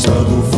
passado